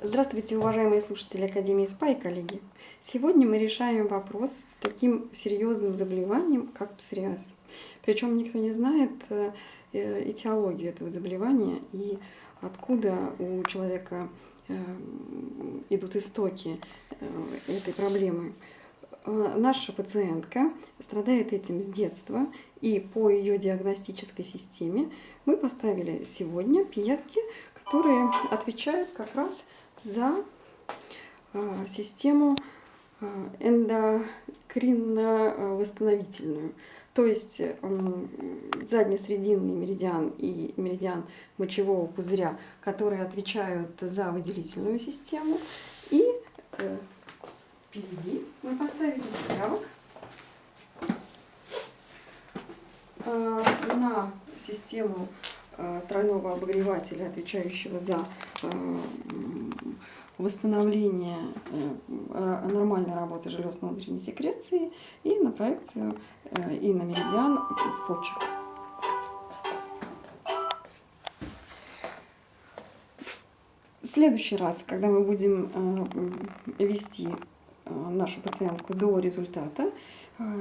Здравствуйте, уважаемые слушатели Академии СПА и коллеги! Сегодня мы решаем вопрос с таким серьезным заболеванием, как псориаз. Причем никто не знает э, этиологию этого заболевания и откуда у человека э, идут истоки э, этой проблемы. Наша пациентка страдает этим с детства, и по ее диагностической системе мы поставили сегодня пиявки, которые отвечают как раз за а, систему а, эндокринно-восстановительную. То есть заднесрединный меридиан и меридиан мочевого пузыря, которые отвечают за выделительную систему. И э, впереди мы поставили пиявок э, на систему тройного обогревателя, отвечающего за восстановление э, нормальной работы желез внутренней секреции и на проекцию э, и на меридиан почек. В следующий раз, когда мы будем э, вести нашу пациентку до результата,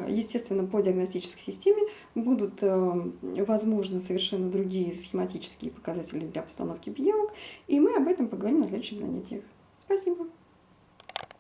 естественно, по диагностической системе будут возможны совершенно другие схематические показатели для постановки пиявок, и мы об этом поговорим на следующих занятиях. Спасибо.